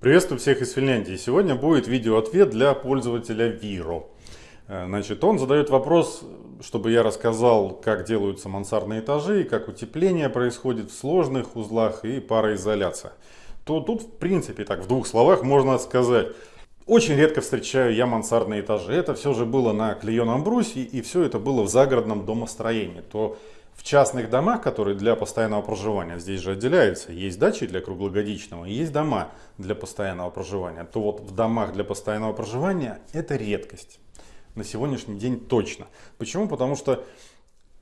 Приветствую всех из Финляндии. Сегодня будет видео-ответ для пользователя Viro. Э, значит, он задает вопрос, чтобы я рассказал, как делаются мансардные этажи, как утепление происходит в сложных узлах и пароизоляция. То тут, в принципе, так в двух словах можно сказать, очень редко встречаю я мансардные этажи. Это все же было на клееном брусе и все это было в загородном домостроении. То в частных домах, которые для постоянного проживания, здесь же отделяются, есть дачи для круглогодичного, есть дома для постоянного проживания, то вот в домах для постоянного проживания это редкость. На сегодняшний день точно. Почему? Потому что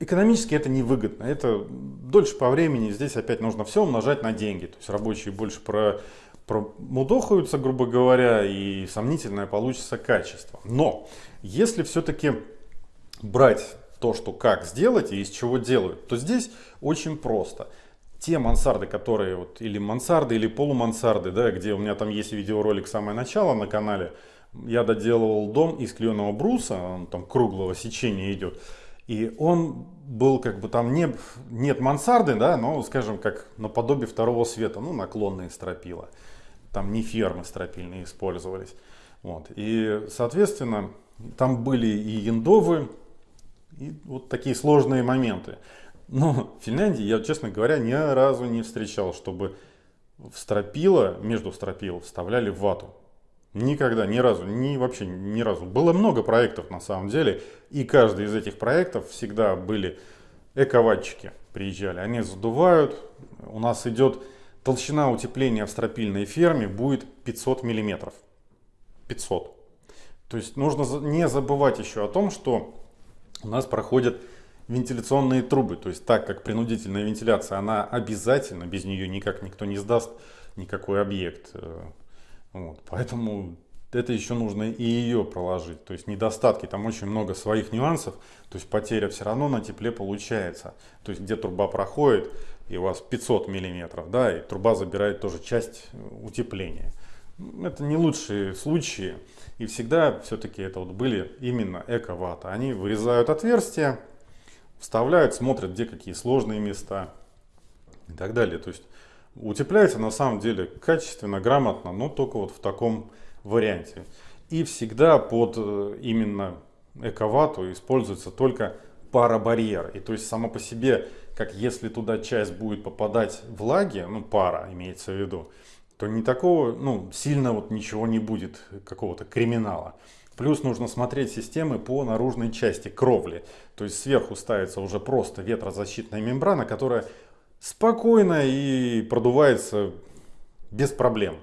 экономически это невыгодно. Это дольше по времени, здесь опять нужно все умножать на деньги. То есть рабочие больше про, промудохаются, грубо говоря, и сомнительное получится качество. Но если все-таки брать то, что как сделать и из чего делают, то здесь очень просто. Те мансарды, которые вот или мансарды, или полумансарды, да, где у меня там есть видеоролик самое начало на канале, я доделывал дом из клееного бруса, он там круглого сечения идет. И он был как бы там не, нет мансарды, да, но скажем как наподобие второго света, ну наклонные стропила. Там не фермы стропильные использовались. Вот. И соответственно там были и яндовы, и вот такие сложные моменты. Но в Финляндии я, честно говоря, ни разу не встречал, чтобы в стропила, между стропил вставляли вату. Никогда, ни разу, ни вообще ни разу. Было много проектов на самом деле, и каждый из этих проектов всегда были эковатчики приезжали. Они задувают, у нас идет толщина утепления в стропильной ферме будет 500 миллиметров. 500. То есть нужно не забывать еще о том, что у нас проходят вентиляционные трубы. То есть так как принудительная вентиляция, она обязательно, без нее никак никто не сдаст никакой объект. Э, вот. Поэтому это еще нужно и ее проложить. То есть недостатки, там очень много своих нюансов. То есть потеря все равно на тепле получается. То есть где труба проходит, и у вас 500 миллиметров, да, и труба забирает тоже часть утепления. Это не лучшие случаи. И всегда все-таки это вот были именно эко-вата. Они вырезают отверстия, вставляют, смотрят, где какие сложные места и так далее. То есть утепляется на самом деле качественно, грамотно, но только вот в таком варианте. И всегда под э, именно эко-вату используется только парабарьер. И то есть само по себе, как если туда часть будет попадать влаги, ну пара имеется в виду, то не такого, ну, сильно вот ничего не будет, какого-то криминала. Плюс нужно смотреть системы по наружной части кровли. То есть сверху ставится уже просто ветрозащитная мембрана, которая спокойно и продувается без проблем.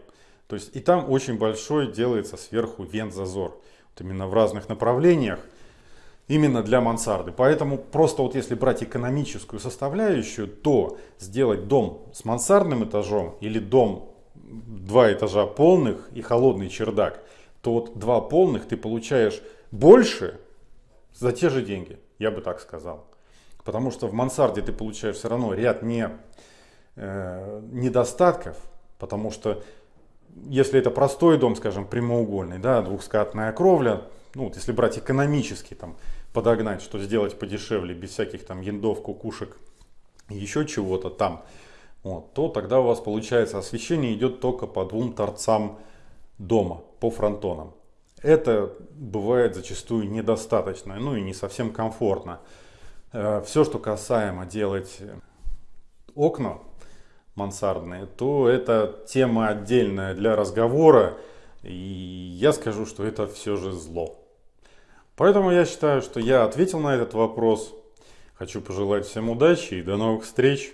То есть и там очень большой делается сверху вент-зазор. Вот именно в разных направлениях. Именно для мансарды. Поэтому просто вот если брать экономическую составляющую, то сделать дом с мансардным этажом или дом два этажа полных и холодный чердак, то вот два полных ты получаешь больше за те же деньги, я бы так сказал. Потому что в мансарде ты получаешь все равно ряд не, э, недостатков, потому что если это простой дом, скажем, прямоугольный, да, двухскатная кровля, ну вот если брать экономически, там, подогнать, что сделать подешевле, без всяких там яндов, кукушек еще чего-то там, вот, то тогда у вас получается освещение идет только по двум торцам дома, по фронтонам. Это бывает зачастую недостаточно, ну и не совсем комфортно. Э, Все, что касаемо делать окна мансардные, то это тема отдельная для разговора. И я скажу, что это все же зло. Поэтому я считаю, что я ответил на этот вопрос. Хочу пожелать всем удачи и до новых встреч.